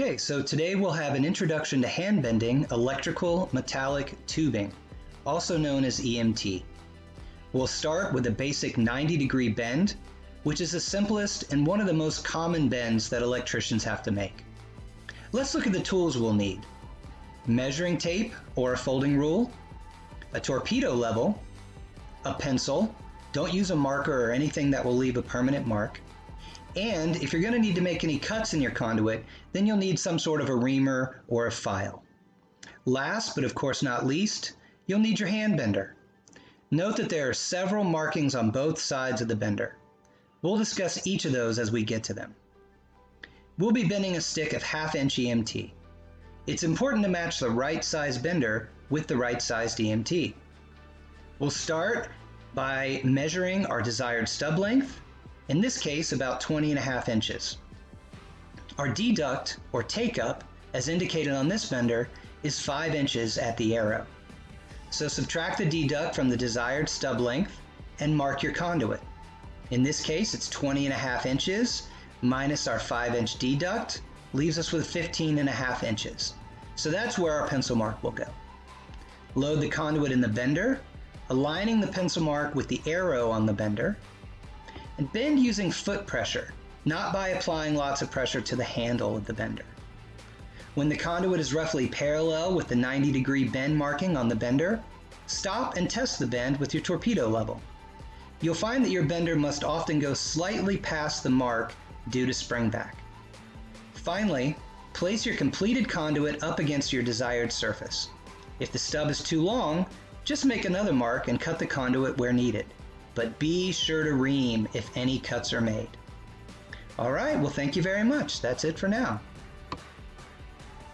Okay, so today we'll have an introduction to hand bending electrical metallic tubing, also known as EMT. We'll start with a basic 90 degree bend, which is the simplest and one of the most common bends that electricians have to make. Let's look at the tools we'll need. Measuring tape or a folding rule, a torpedo level, a pencil, don't use a marker or anything that will leave a permanent mark, and if you're going to need to make any cuts in your conduit, then you'll need some sort of a reamer or a file. Last, but of course not least, you'll need your hand bender. Note that there are several markings on both sides of the bender. We'll discuss each of those as we get to them. We'll be bending a stick of half inch EMT. It's important to match the right size bender with the right sized EMT. We'll start by measuring our desired stub length in this case about 20 and a half inches. Our deduct, or take-up, as indicated on this bender, is 5 inches at the arrow. So subtract the deduct from the desired stub length and mark your conduit. In this case, it's 20 and a half inches minus our 5 inch deduct leaves us with 15 and a half inches. So that's where our pencil mark will go. Load the conduit in the bender, aligning the pencil mark with the arrow on the bender, and bend using foot pressure, not by applying lots of pressure to the handle of the bender. When the conduit is roughly parallel with the 90 degree bend marking on the bender, stop and test the bend with your torpedo level. You'll find that your bender must often go slightly past the mark due to spring back. Finally, place your completed conduit up against your desired surface. If the stub is too long, just make another mark and cut the conduit where needed but be sure to ream if any cuts are made. All right, well, thank you very much. That's it for now.